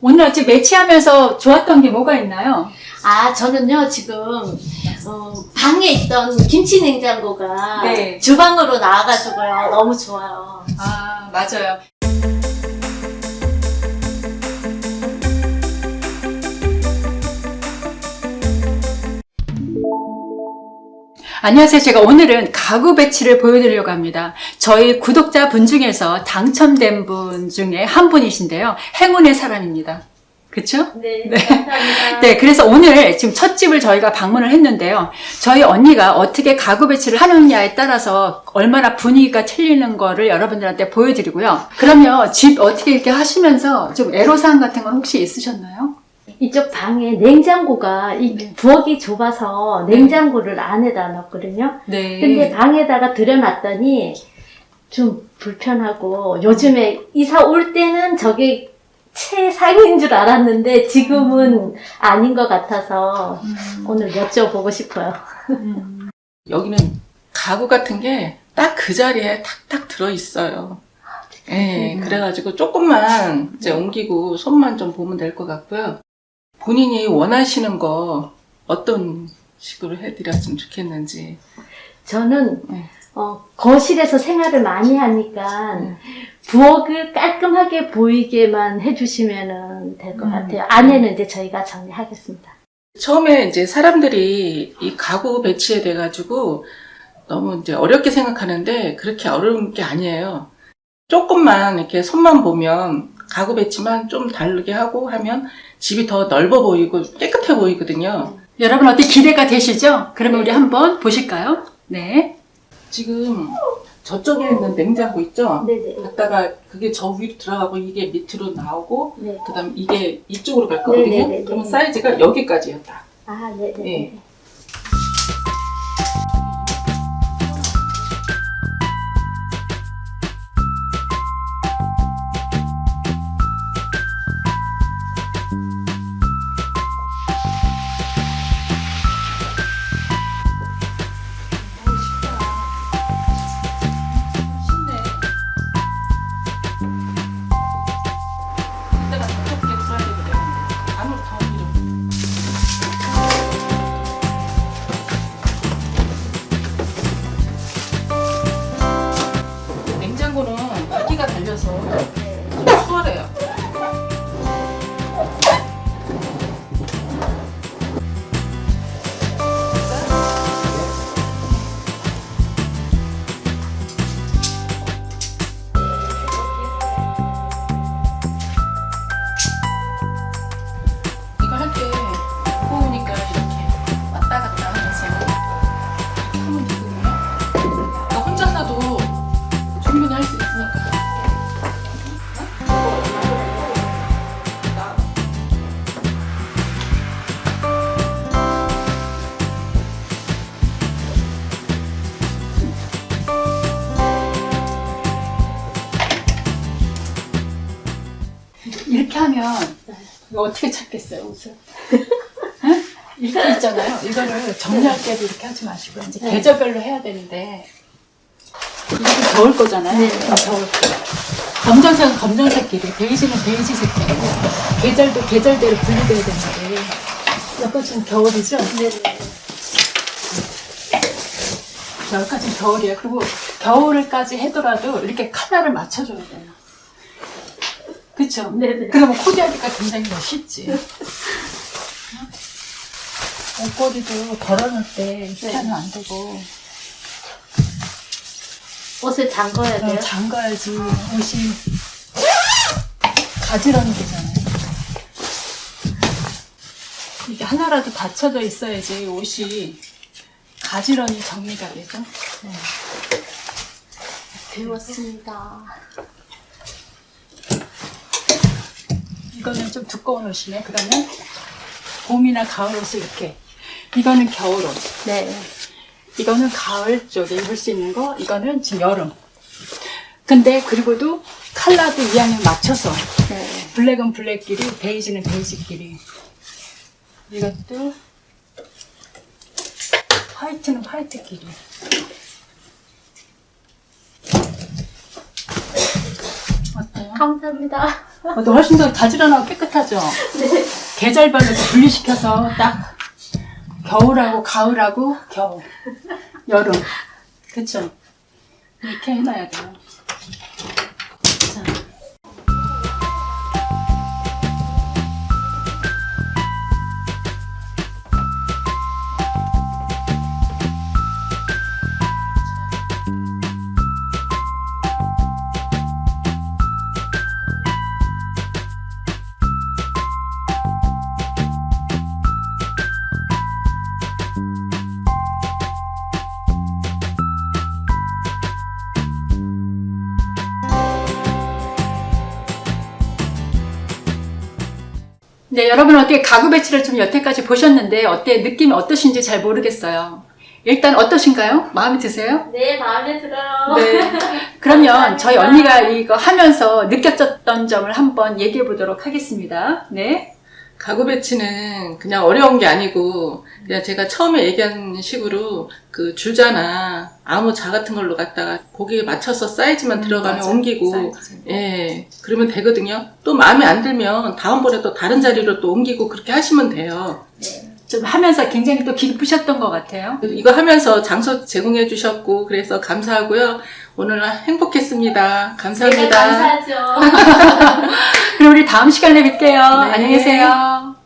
오늘 어째 매치하면서 좋았던 게 뭐가 있나요? 아, 저는요, 지금, 어, 방에 있던 김치 냉장고가 네. 주방으로 나와가지고요. 너무 좋아요. 아, 맞아요. 안녕하세요. 제가 오늘은 가구 배치를 보여드리려고 합니다. 저희 구독자 분 중에서 당첨된 분 중에 한 분이신데요. 행운의 사람입니다. 그쵸? 네, 네. 감사합니다. 네, 그래서 오늘 지금 첫 집을 저희가 방문을 했는데요. 저희 언니가 어떻게 가구 배치를 하느냐에 따라서 얼마나 분위기가 틀리는 거를 여러분들한테 보여드리고요. 그러면 집 어떻게 이렇게 하시면서 좀 애로사항 같은 건 혹시 있으셨나요? 이쪽 방에 냉장고가 이 네. 부엌이 좁아서 냉장고를 안에다 넣었거든요. 네. 근데 방에다가 들여놨더니 좀 불편하고 요즘에 이사 올 때는 저게 최상인 줄 알았는데 지금은 아닌 것 같아서 오늘 여쭤보고 싶어요. 음. 여기는 가구 같은 게 딱 그 자리에 탁탁 들어 있어요. 예, 음. 그래가지고 조금만 이제 옮기고 손만 좀 보면 될 것 같고요. 본인이 원하시는 거 어떤 식으로 해드렸으면 좋겠는지. 저는 네. 어, 거실에서 생활을 많이 하니까 네. 부엌을 깔끔하게 보이게만 해주시면 될것 음. 같아요. 안에는 이제 저희가 정리하겠습니다. 처음에 이제 사람들이 이 가구 배치에 돼가지고 너무 이제 어렵게 생각하는데 그렇게 어려운 게 아니에요. 조금만 이렇게 손만 보면 가구 배치만 좀 다르게 하고 하면 집이 더 넓어 보이고 깨끗해 보이거든요. 여러분 어떻게 기대가 되시죠? 그러면 우리 한번 보실까요? 네. 지금 저쪽에 있는 냉장고 있죠? 네네. 갔다가 그게 저 위로 들어가고 이게 밑으로 나오고 네. 그다음 이게 이쪽으로 갈 거거든요. 네네네네. 그러면 사이즈가 여기까지예요. 다. 아, 네네. 네. Okay. 이렇게 하면 이거 어떻게 찾겠어요, 옷을? 응? 이렇게 있잖아요. 이거를 정리할 때도 이렇게 하지 마시고 이제 네. 계절별로 해야 되는데 이게 겨울 거잖아요. 네. 어, 겨울 거. 검정색은 검정색끼리, 베이지는 베이지 색끼리. 계절도 계절대로 분리돼야 되는데 약간 지금 겨울이죠? 네네. 여기까지 겨울이에요. 그리고 겨울까지 해더라도 이렇게 컬러를 맞춰줘야 돼요. 그쵸? 네네. 그러면 코디하기가 굉장히 멋있지. 옷걸이도 덜어놓을 때 이렇게 네. 안 되고 옷을 잠궈야 돼요? 어, 잠가야지 옷이 가지런히 되잖아요. 이게 하나라도 받쳐져 있어야지 옷이 가지런히 정리가 되죠. 네. 배웠습니다. 이거는 좀 두꺼운 옷이네. 그러면 봄이나 가을 옷을 이렇게. 이거는 겨울 옷. 네. 이거는 가을 쪽에 입을 수 있는 거. 이거는 지금 여름. 근데 그리고도 컬러도 이왕에 맞춰서 네. 블랙은 블랙끼리, 베이지는 베이지끼리. 이것도 화이트는 화이트끼리. 어때요? 감사합니다. 어, 너 훨씬 더 가지런하고 깨끗하게 따뜻하죠? 계절별로 분리시켜서 딱 겨울하고 가을하고 겨울, 여름. 그쵸? 이렇게 해놔야 돼요. 네, 여러분 어떻게 가구 배치를 좀 여태까지 보셨는데 어때 느낌이 어떠신지 잘 모르겠어요. 일단 어떠신가요? 마음에 드세요? 네, 마음에 들어요. 네. 그러면 저희 언니가 이거 하면서 느꼈던 점을 한번 얘기해 보도록 하겠습니다. 네. 가구 배치는 그냥 어려운 게 아니고 그냥 제가 처음에 얘기한 식으로 그 줄자나 아무 자 같은 걸로 갖다가 거기에 맞춰서 사이즈만 들어가면 맞아. 옮기고. 사이즈. 예. 그러면 되거든요. 또 마음에 안 들면 다음번에 또 다른 자리로 또 옮기고 그렇게 하시면 돼요 좀 하면서 굉장히 또 기쁘셨던 것 같아요. 이거 하면서 장소 제공해 주셨고 그래서 감사하고요 오늘 행복했습니다 감사합니다 감사하죠. 그럼 우리 다음 시간에 뵐게요. 네. 안녕히 계세요.